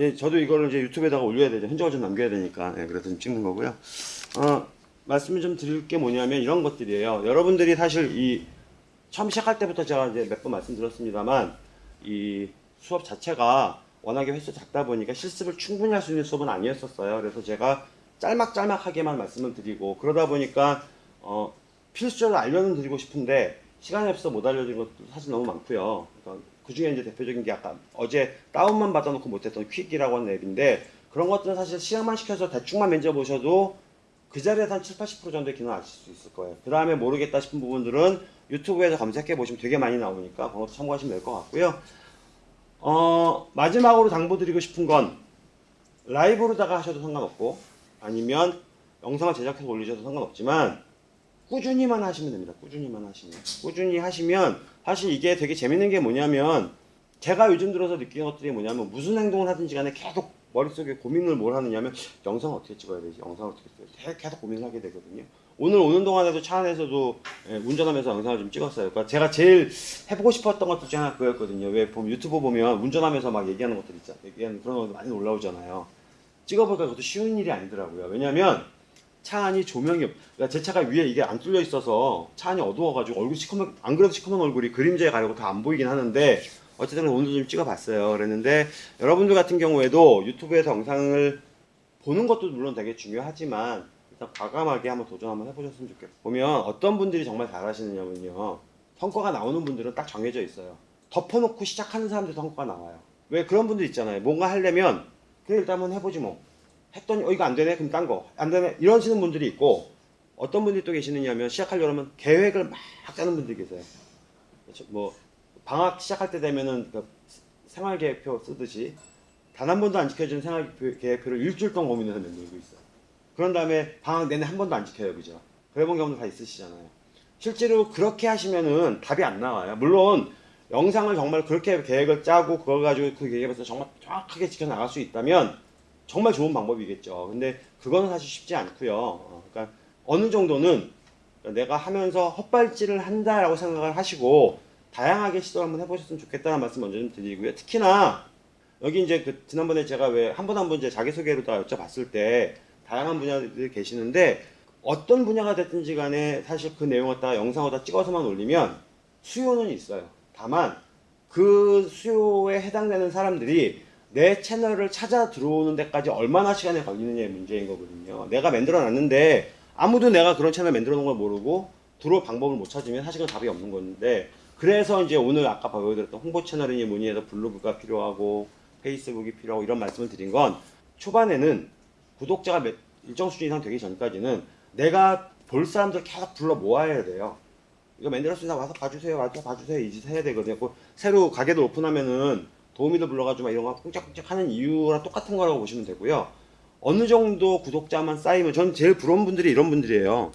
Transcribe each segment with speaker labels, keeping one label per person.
Speaker 1: 어, 예, 저도 이거를 이제 유튜브에다가 올려야 되죠. 흔적을 좀 남겨야 되니까. 예, 그래서 좀 찍는 거고요. 어, 말씀을 좀 드릴 게 뭐냐면 이런 것들이에요. 여러분들이 사실 이 처음 시작할 때부터 제가 이제 몇 번 말씀드렸습니다만 이 수업 자체가 워낙에 횟수 작다 보니까 실습을 충분히 할 수 있는 수업은 아니었었어요. 그래서 제가 짤막짤막하게만 말씀을 드리고 그러다 보니까 어, 필수적으로 알려는 드리고 싶은데 시간이 없어서 못 알려드린 것도 사실 너무 많고요. 그러니까 그 중에 이제 대표적인 게 아까 어제 다운만 받아놓고 못했던 퀵이라고 하는 앱인데 그런 것들은 사실 시험만 시켜서 대충만 만져보셔도 그 자리에서 한 7, 80% 정도의 기능 아실 수 있을 거예요. 그 다음에 모르겠다 싶은 부분들은 유튜브에서 검색해 보시면 되게 많이 나오니까 그것도 참고하시면 될 것 같고요. 어, 마지막으로 당부드리고 싶은 건 라이브로다가 하셔도 상관없고 아니면 영상을 제작해서 올리셔도 상관없지만 꾸준히만 하시면 됩니다. 꾸준히만 하시면. 꾸준히 하시면 사실 이게 되게 재밌는 게 뭐냐면 제가 요즘 들어서 느끼는 것들이 뭐냐면 무슨 행동을 하든지 간에 계속 머릿속에 고민을 뭘 하느냐면 영상을 어떻게 찍어야 되지? 영상을 어떻게 찍어야 되지? 계속 고민을 하게 되거든요. 오늘 오는 동안에도 차 안에서도 예, 운전하면서 영상을 좀 찍었어요. 그러니까 제가 제일 해보고 싶었던 것들 중에 하나 그거였거든요. 왜 보면 유튜브 보면 운전하면서 막 얘기하는 것들 있잖아요. 얘기하는 그런 것들 많이 올라오잖아요. 찍어보니까 그것도 쉬운 일이 아니더라고요. 왜냐면 차 안이 조명이 없, 그러니까 제 차가 위에 이게 안 뚫려 있어서 차 안이 어두워가지고 얼굴 시커먼, 안 그래도 시커먼 얼굴이 그림자에 가려고 다 안 보이긴 하는데 어쨌든 오늘도 좀 찍어봤어요. 그랬는데 여러분들 같은 경우에도 유튜브에서 영상을 보는 것도 물론 되게 중요하지만 일단 과감하게 한번 도전 한번 해보셨으면 좋겠어요. 보면 어떤 분들이 정말 잘하시느냐면요. 성과가 나오는 분들은 딱 정해져 있어요. 덮어놓고 시작하는 사람들 성과가 나와요. 왜 그런 분들 있잖아요. 뭔가 하려면 그래 일단 한번 해보지 뭐. 했더니 어 이거 안 되네 그럼 딴거 안 되네 이러시는 분들이 있고 어떤 분들이 또 계시느냐면 시작하려면 계획을 막 짜는 분들이 계세요. 그렇죠? 뭐 방학 시작할 때 되면은 그 생활계획표 쓰듯이 단 한 번도 안 지켜준 생활계획표를 일주일 동안 고민해서 만들고 있어요. 그런 다음에 방학 내내 한 번도 안 지켜요, 그죠? 그래본 경우도 다 있으시잖아요. 실제로 그렇게 하시면은 답이 안 나와요. 물론 영상을 정말 그렇게 계획을 짜고 그걸 가지고 그 계획에서 정말 정확하게 지켜 나갈 수 있다면 정말 좋은 방법이겠죠. 근데 그거는 사실 쉽지 않고요. 어, 그러니까 어느 정도는 내가 하면서 헛발질을 한다라고 생각을 하시고 다양하게 시도를 한번 해보셨으면 좋겠다는 말씀 먼저 좀 드리고요. 특히나 여기 이제 그 지난번에 제가 왜 한 번 한 번 이제 자기소개로 다 여쭤봤을 때 다양한 분야들이 계시는데 어떤 분야가 됐든지 간에 사실 그 내용을 다 영상을 다 찍어서만 올리면 수요는 있어요. 다만 그 수요에 해당되는 사람들이 내 채널을 찾아 들어오는 데까지 얼마나 시간이 걸리느냐의 문제인 거거든요. 내가 만들어 놨는데 아무도 내가 그런 채널 만들어 놓은 걸 모르고 들어올 방법을 못 찾으면 사실은 답이 없는 건데 그래서 이제 오늘 아까 보여드렸던 홍보 채널이니 뭐니 해서 블로그가 필요하고 페이스북이 필요하고 이런 말씀을 드린 건 초반에는 구독자가 몇- 일정 수준 이상 되기 전까지는 내가 볼 사람들 계속 불러 모아야 돼요. 이거 만들었으니까 와서 봐주세요. 와서 봐주세요. 이짓 해야 되거든요. 그 새로 가게도 오픈하면은 도우미도 불러가지고 막 이런 거 꿍짝꿍짝 하는 이유랑 똑같은 거라고 보시면 되고요. 어느 정도 구독자만 쌓이면 전 제일 부러운 분들이 이런 분들이에요.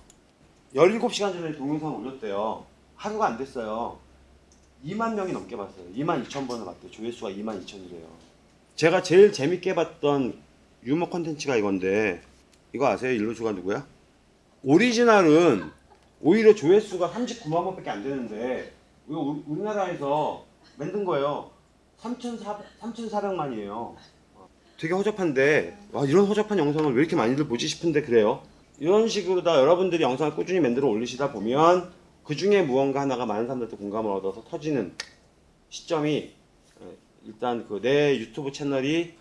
Speaker 1: 17시간 전에 동영상 올렸대요. 하루가 안 됐어요. 2만 명이 넘게 봤어요. 2만 2천 번을 봤대요. 조회수가 2만 2천이래요. 제가 제일 재밌게 봤던 유머 콘텐츠가 이건데 이거 아세요? 일루수가 누구야? 오리지널은 오히려 조회수가 39만 번밖에 안 되는데 우리나라에서 만든 거예요. 3,400, 3,400만이에요. 되게 허접한데 와 이런 허접한 영상을 왜 이렇게 많이들 보지 싶은데 그래요. 이런 식으로 다 여러분들이 영상을 꾸준히 만들어 올리시다 보면 그 중에 무언가 하나가 많은 사람들한테 공감을 얻어서 터지는 시점이 어, 일단 그 내 유튜브 채널이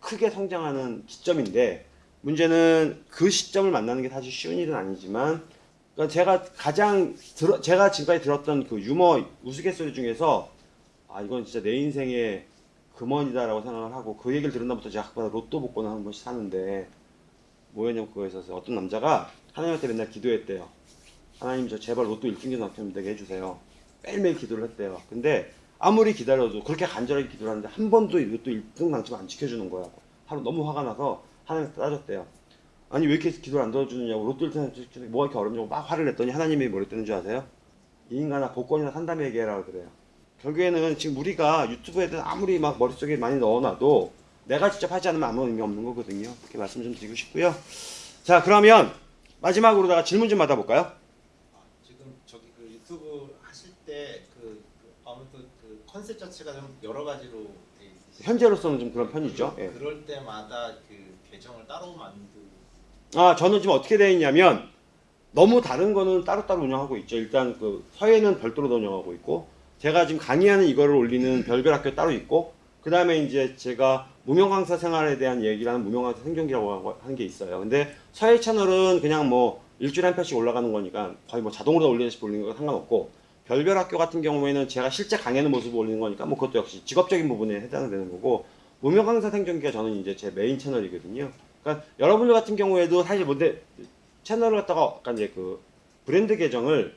Speaker 1: 크게 성장하는 시점인데 문제는 그 시점을 만나는 게 사실 쉬운 일은 아니지만 그러니까 제가 가장 들어, 제가 지금까지 들었던 그 유머 우스갯소리 중에서 아 이건 진짜 내 인생의 금원이다라고 생각을 하고 그 얘기를 들은 다부터 제가 학교마다 로또 복권을 한 번씩 사는데 뭐였냐면 그거에 있어서 어떤 남자가 하나님한테 맨날 기도했대요. 하나님 저 제발 로또 1등기 당첨되게 해주세요. 매일매일 기도를 했대요. 근데 아무리 기다려도 그렇게 간절하게 기도를 하는데 한 번도 로또 1등 당첨 안 지켜주는 거야. 하루 너무 화가 나서 하나님한테 따졌대요. 아니 왜 이렇게 기도를 안 들어주느냐고 로또 1등 당첨 뭐가 이렇게 어렵냐고 막 화를 냈더니 하나님이 뭐랬다는 줄 아세요? 이 인간아 복권이나 산다며 얘기해라 그래요. 결국에는 지금 우리가 유튜브에 대해 아무리 막 머릿속에 많이 넣어놔도 내가 직접 하지 않으면 아무 의미 없는 거거든요. 그렇게 말씀 좀 드리고 싶고요. 자 그러면 마지막으로다가 질문 좀 받아볼까요?
Speaker 2: 아, 지금 저기 그 유튜브 하실 때그 그 아무래도 그 컨셉 자체가 좀 여러 가지로 돼
Speaker 1: 현재로서는 좀 그런 편이죠. 예.
Speaker 2: 그럴 때마다 그 계정을 따로 만들
Speaker 1: 아, 저는 지금 어떻게 되어 있냐면 너무 다른 거는 따로따로 운영하고 있죠. 일단 그 서예는 별도로 운영하고 있고 제가 지금 강의하는 이거를 올리는 별별 학교 따로 있고 그 다음에 이제 제가 무명 강사 생활에 대한 얘기를 하는 무명 강사 생존기라고 하는 게 있어요. 근데 서예 채널은 그냥 뭐 일주일에 한 편씩 올라가는 거니까 거의 뭐 자동으로 올리듯이 올리는 거 상관없고 별별 학교 같은 경우에는 제가 실제 강의하는 모습을 올리는 거니까 뭐 그것도 역시 직업적인 부분에 해당되는 거고 무명 강사 생존기가 저는 이제 제 메인 채널이거든요. 그러니까 여러분들 같은 경우에도 사실 뭔데 채널을 갖다가 약간 이제 그 브랜드 계정을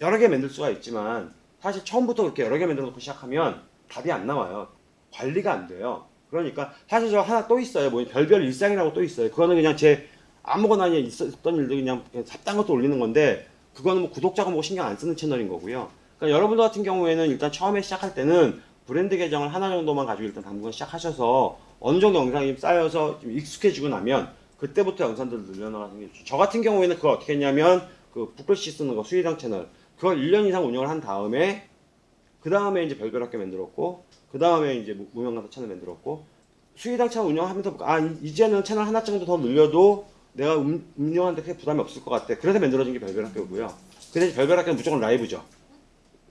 Speaker 1: 여러 개 만들 수가 있지만 사실 처음부터 그렇게 여러 개 만들어 놓고 시작하면 답이 안 나와요. 관리가 안 돼요. 그러니까 사실 저 하나 또 있어요. 뭐 별별 일상이라고 또 있어요. 그거는 그냥 제 아무거나 그냥 있었던 일들 그냥 그냥 잡다한 것도 올리는 건데 그거는 뭐 구독자가 뭐 신경 안 쓰는 채널인 거고요. 그러니까 여러분들 같은 경우에는 일단 처음에 시작할 때는 브랜드 계정을 하나 정도만 가지고 일단 당분간 시작하셔서 어느 정도 영상이 쌓여서 좀 익숙해지고 나면 그때부터 영상들을 늘려나가는 게 좋죠. 저 같은 경우에는 그걸 어떻게 했냐면 그 북글씨 쓰는 거 수의당 채널 그걸 1년 이상 운영을 한 다음에 그 다음에 이제 별별 학교 만들었고 그 다음에 이제 무- 무명강사 채널 만들었고 수의당 채널 운영하면서 아 이- 이제는 채널 하나 정도 더 늘려도 내가 운- 운영하는데 크게 부담이 없을 것 같아. 그래서 만들어진 게 별별 학교고요. 근데 별별 학교는 무조건 라이브죠.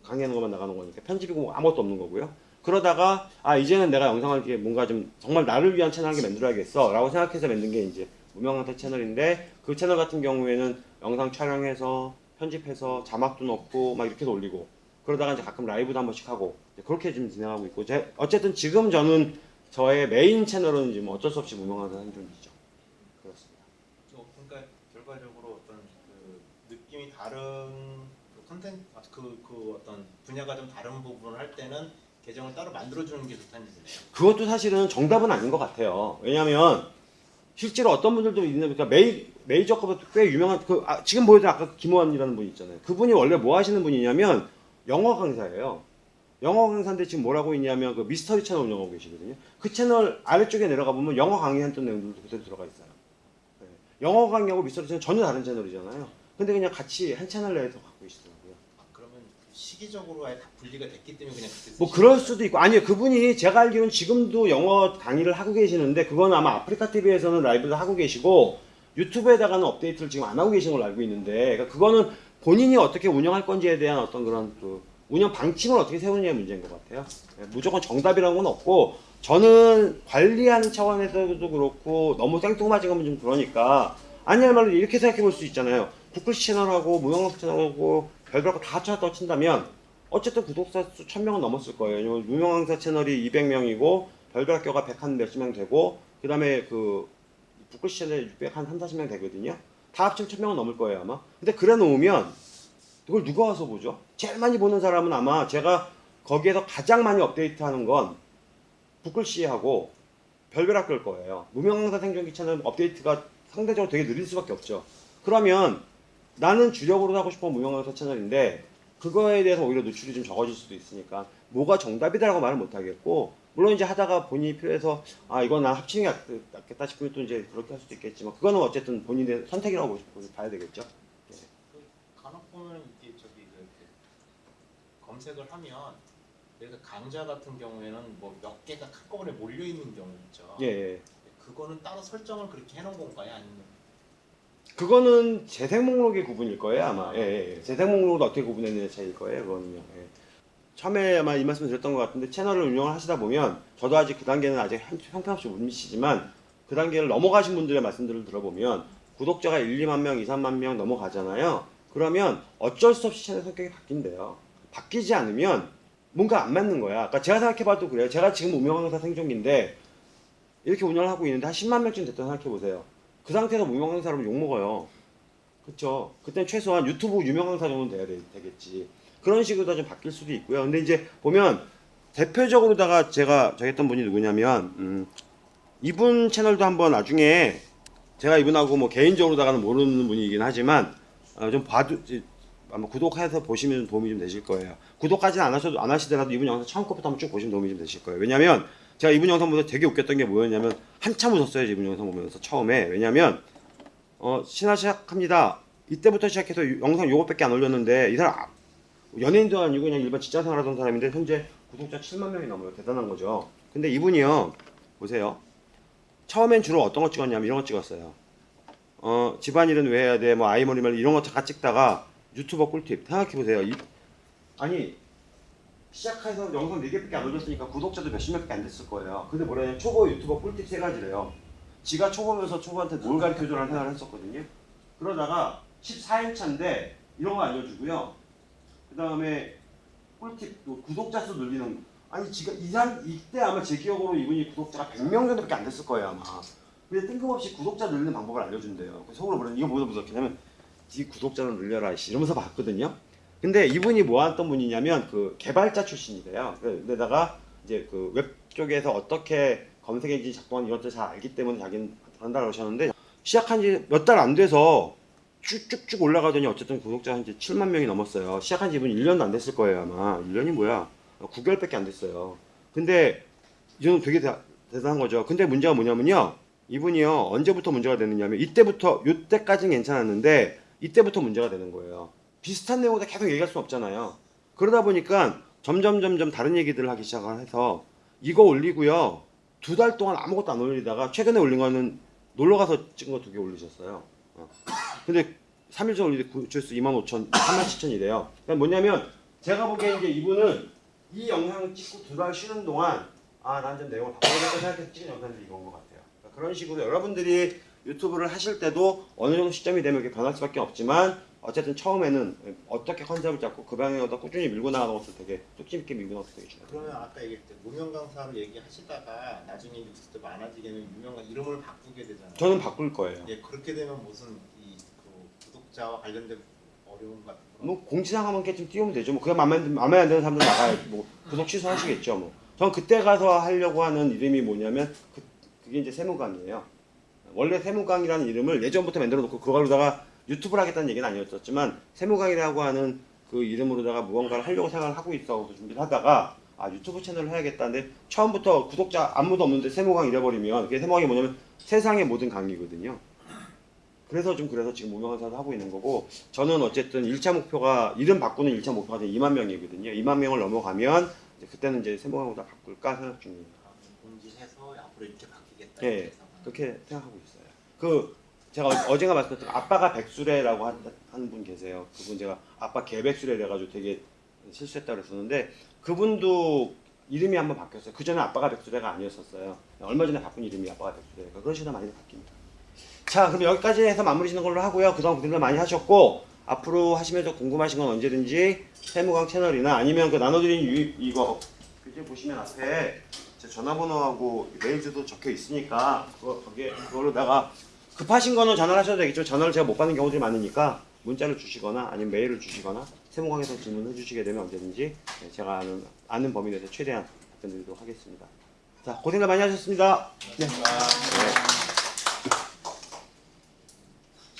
Speaker 1: 강의하는 것만 나가는 거니까 편집이고 뭐 아무것도 없는 거고요. 그러다가 아 이제는 내가 영상을 이렇게 뭔가 좀 정말 나를 위한 채널 을 만들어야겠어 라고 생각해서 만든 게 이제 무명강사 채널인데 그 채널 같은 경우에는 영상 촬영해서 편집해서 자막도 넣고 막 이렇게 올리고 그러다가 이제 가끔 라이브도 한 번씩 하고 그렇게 지금 진행하고 있고 제, 어쨌든 지금 저는 저의 메인 채널은 지금 어쩔 수 없이 무명강사 생존이죠. 그렇습니다.
Speaker 2: 좀 그러니까 결과적으로 어떤 그 느낌이 다른 그 컨텐츠 그, 그 어떤 분야가 좀 다른 부분을 할 때는 계정을 따로 만들어주는 게 좋다는 얘기네요.
Speaker 1: 그것도 사실은 정답은 아닌 것 같아요. 왜냐하면 실제로 어떤 분들도 있는 그러니까 메이 메이저급은 꽤 유명한 그 아, 지금 보여준 아까 김호환이라는 분이 있잖아요. 그분이 원래 뭐 하시는 분이냐면 영어 강사예요. 영어 강사인데 지금 뭐라고 있냐면 그 미스터리 채널 운영하고 계시거든요. 그 채널 아래쪽에 내려가 보면 영어 강의 했던 내용들도 그대로 들어가 있어요. 네. 영어 강의하고 미스터리 채널 전혀 다른 채널이잖아요. 근데 그냥 같이 한 채널 내에서 갖고 계시더라고요.
Speaker 2: 시기적으로 아예 다 분리가 됐기 때문에 그냥 그때
Speaker 1: 뭐 그럴? 수도 있고 아니요 그분이 제가 알기로는 지금도 영어 강의를 하고 계시는데 그건 아마 아프리카 TV에서는 라이브를 하고 계시고 유튜브에다가는 업데이트를 지금 안 하고 계시는 걸로 알고 있는데 그러니까 그거는 본인이 어떻게 운영할 건지에 대한 어떤 그런 그 운영 방침을 어떻게 세우느냐의 문제인 것 같아요. 예, 무조건 정답이라는 건 없고 저는 관리하는 차원에서도 그렇고 너무 생뚱맞은 거면 좀 그러니까 아니야 말로 이렇게 생각해 볼 수 있잖아요. 구글씨 채널하고 무영학 채널하고 별별 거 다 합쳐서 친다면 어쨌든 구독자 수 1000명은 넘었을 거예요. 왜냐면 유명 강사 채널이 200명이고 별별 학교가 100한 몇십 명 되고 그 다음에 그 북글씨 채널이 600, 한 3, 40명 되거든요. 다 합치면 1000명은 넘을 거예요, 아마. 근데 그래 놓으면 이걸 누가 와서 보죠? 제일 많이 보는 사람은 아마 제가 거기에서 가장 많이 업데이트하는 건 북글씨하고 별별 학교일 거예요. 무명강사 생존기 채널 업데이트가 상대적으로 되게 느릴 수밖에 없죠. 그러면 나는 주력으로 하고 싶은 무명강사 채널인데 그거에 대해서 오히려 노출이 좀 적어질 수도 있으니까 뭐가 정답이다라고 말은 못 하겠고 물론 이제 하다가 본인이 필요해서 아 이건 난 합치는 게 낫- 낫겠다 싶으면 또 이제 그렇게 할 수도 있겠지만 그거는 어쨌든 본인의 선택이라고 봐야 되겠죠.
Speaker 2: 그 간혹 보면 이게 저기 그 검색을 하면 그래서 강좌 같은 경우에는 뭐 몇 개가 한꺼번에 몰려 있는 경우 있죠.
Speaker 1: 예, 예.
Speaker 2: 그거는 따로 설정을 그렇게 해놓은 건가요? 아니면
Speaker 1: 그거는 재생 목록의 구분일 거예요 아마. 예, 예, 예. 재생 목록을 어떻게 구분했느냐 차이일 거예요 그거는요. 예. 처음에 아마 이 말씀 드렸던 것 같은데 채널을 운영을 하시다 보면 저도 아직 그 단계는 아직 한- 형편없이 못 미치지만 그 단계를 넘어가신 분들의 말씀들을 들어보면 구독자가 1, 2만 명, 2, 3만 명 넘어가잖아요. 그러면 어쩔 수 없이 채널 성격이 바뀐대요. 바뀌지 않으면 뭔가 안 맞는 거야. 그러니까 제가 생각해봐도 그래요. 제가 지금 무명강사 생존기인데 이렇게 운영을 하고 있는데 한 10만 명쯤 됐다 생각해보세요. 그 상태에서 무명강사라면 욕먹어요. 그쵸. 그땐 최소한 유튜브 유명강사 정도는 돼야 되, 되겠지. 그런 식으로 좀 바뀔 수도 있고요. 근데 이제 보면 대표적으로다가 제가 저기 했던 분이 누구냐면 음, 이분 채널도 한번 나중에 제가 이분하고 뭐 개인적으로다가는 모르는 분이긴 하지만 어, 좀 봐도 아마 구독해서 보시면 도움이 좀 되실 거예요. 구독까지는 안 하셔도 안 하시더라도 이분 영상 처음 것부터 한번 쭉 보시면 도움이 좀 되실 거예요. 왜냐면 제가 이분 영상 보면서 되게 웃겼던 게 뭐였냐면 한참 웃었어요. 이분 영상 보면서 처음에 왜냐면 어 신화 시작합니다. 이때부터 시작해서 유- 영상 요것밖에 안 올렸는데 이 사람 아- 연예인도 아니고 그냥 일반 직장생활 하던 사람인데 현재 구독자 7만 명이 넘어요. 대단한 거죠. 근데 이분이요. 보세요. 처음엔 주로 어떤 거 찍었냐면 이런 거 찍었어요. 어, 집안일은 왜 해야 돼? 뭐 아이머리말 이런 거 잠깐 찍다가 유튜버 꿀팁 생각해 보세요. 이, 아니 시작해서 영상 4개밖에 안 올렸으니까 구독자도 몇십 명밖에 안 됐을 거예요. 근데 뭐냐면 초보 유튜버 꿀팁 세 가지래요. 지가 초보면서 초보한테 뭘 가르쳐주라는 생각을 했었거든요. 그러다가 14인 차인데 이런 거 알려주고요. 그 다음에 꿀팁 또 구독자 수 늘리는 아니 지금 이상 이때 아마 제 기억으로 이분이 구독자가 100명 정도밖에 안 됐을 거예요 아마. 근데 뜬금없이 구독자 늘리는 방법을 알려준대요. 속으로 뭐라 이거 뭐다 무섭냐면 네 구독자를 늘려라 씨 이러면서 봤거든요. 근데 이분이 뭐 했던 분이냐면 그 개발자 출신이래요. 근데다가 이제 그 웹 쪽에서 어떻게 검색 엔진 작동하는 이런 것들 잘 알기 때문에 자기는 한다고 하셨는데 시작한 지 몇 달 안 돼서 쭉쭉쭉 올라가더니 어쨌든 구독자 한 이제 7만 명이 넘었어요. 시작한 지 이분 1년도 안 됐을 거예요 아마. 1년이 뭐야? 9개월밖에 안 됐어요. 근데 이건 되게 대, 대단한 거죠. 근데 문제가 뭐냐면요. 이분이요 언제부터 문제가 되느냐면 이때부터 이때까지는 괜찮았는데 이때부터 문제가 되는 거예요. 비슷한 내용을 계속 얘기할 수 없잖아요. 그러다 보니까 점점 점점 다른 얘기들을 하기 시작해서 이거 올리고요 두 달 동안 아무것도 안 올리다가 최근에 올린 거는 놀러 가서 찍은 거 두 개 올리셨어요. 어. 근데 3일 전에 올리는데 조회수 2만 5천, 3만 7천이래요. 그러니까 뭐냐면 제가 보기엔 이제 이분은 이 영상을 찍고 두 달 쉬는 동안 아 난 좀 내용을 바꿔야겠다 생각해서 찍은 영상들이 이건 것 같아요. 그러니까 그런 식으로 여러분들이 유튜브를 하실 때도 어느 정도 시점이 되면 이렇게 변할 수밖에 없지만 어쨌든 처음에는 어떻게 컨셉을 잡고 그 방향으로 꾸준히 밀고 나가는 것도 되게 뚝심 있게 밀고 나가는 것도 되게 중요해요.
Speaker 2: 그러면 아까 얘기했을 때 무명 강사로 얘기하시다가 나중에 뉴스 때 많아지게는 유명 강 이름을 바꾸게 되잖아요.
Speaker 1: 저는 바꿀 거예요.
Speaker 2: 예, 그렇게 되면 무슨 이 그 구독자와 관련된 어려움 같은 거.
Speaker 1: 뭐 공지사항 한 번쯤 띄우면 되죠. 뭐 그게 마음에 안, 마음에 안 드는 사람들 나가야 뭐 구독 취소하시겠죠. 뭐. 전 그때 가서 하려고 하는 이름이 뭐냐면 그, 그게 이제 세무강이에요. 원래 세무강이라는 이름을 예전부터 만들어 놓고 그걸로다가 유튜브를 하겠다는 얘기는 아니었었지만 세무강이라고 하는 그 이름으로다가 무언가를 하려고 생각을 하고 있어 준비를 하다가 아 유튜브 채널을 해야겠다는데 처음부터 구독자 아무도 없는데 세무강 잃어버리면 그게 세무강이 뭐냐면 세상의 모든 강의거든요. 그래서 좀 그래서 지금 무명강사도 하고 있는 거고 저는 어쨌든 1차 목표가 이름 바꾸는 1차 목표가 2만 명이거든요. 2만 명을 넘어가면 이제 그때는 이제 세무강으로 다 바꿀까 생각 중이에요.
Speaker 2: 공지해서 앞으로 이렇게 바뀌겠다.
Speaker 1: 예. 그렇게 생각하고 있어요. 그 제가 어- 어젠가 말씀드렸던 아빠가 백수래라고 한분 계세요. 그분 제가 아빠 개백수래 돼가지고 되게 실수했다고 그랬었는데 그분도 이름이 한번 바뀌었어요. 그 전에 아빠가 백수래가 아니었었어요. 얼마 전에 바꾼 이름이 아빠가 백수래가 그런 식으로 많이 바뀝니다. 자, 그럼 여기까지 해서 마무리 짓는 걸로 하고요. 그동안 고생들 많이 하셨고 앞으로 하시면서 궁금하신 건 언제든지 세무강 채널이나 아니면 그 나눠드린 유, 이거 교재 보시면 앞에 제 전화번호하고 메일 주소 적혀 있으니까 그거 거기에 그걸로다가 급하신 거는 전화를 하셔도 되겠죠. 전화를 제가 못 받는 경우들이 많으니까 문자를 주시거나 아니면 메일을 주시거나 세무강에서 질문해 주시게 되면 언제든지 네, 제가 아는, 아는 범위 내에서 최대한 답변드리도록 하겠습니다. 자, 고생들 많이
Speaker 2: 하셨습니다.
Speaker 1: 네.